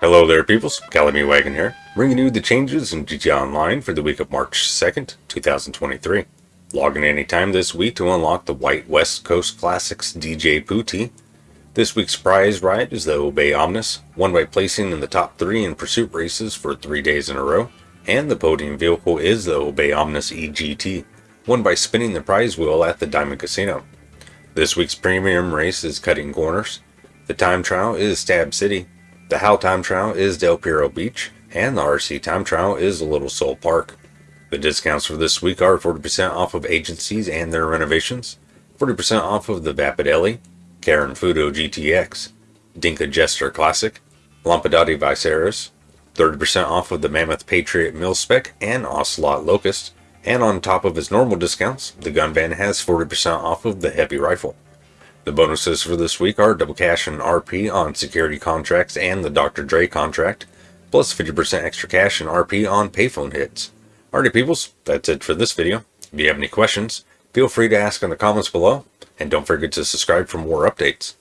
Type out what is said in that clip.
Hello there peoples, Calamy Wagon here, bringing you the changes in GTA Online for the week of March 2nd, 2023. Log in anytime this week to unlock the White West Coast Classics DJ Pooty. This week's prize ride is the Obey Omnis, won by placing in the top 3 in pursuit races for 3 days in a row, and the podium vehicle is the Obey Omnis EGT, won by spinning the prize wheel at the Diamond Casino. This week's premium race is Cutting Corners, the time trial is Stab City, the HAL time trial is Del Perro Beach, and the RC time trial is Little Seoul Park. The discounts for this week are 40% off of agencies and their renovations, 40% off of the Vapid Ellie, Karin Futo GTX, Dinka Jester Classic, Lampadati Viseris, 30% off of the Mammoth Patriot Mil Spec and Ocelot Locust, and on top of its normal discounts, the gun van has 40% off of the heavy rifle. The bonuses for this week are double cash and RP on security contracts and the Dr. Dre contract, plus 50% extra cash and RP on payphone hits. Alrighty peoples, that's it for this video. If you have any questions, feel free to ask in the comments below, and don't forget to subscribe for more updates.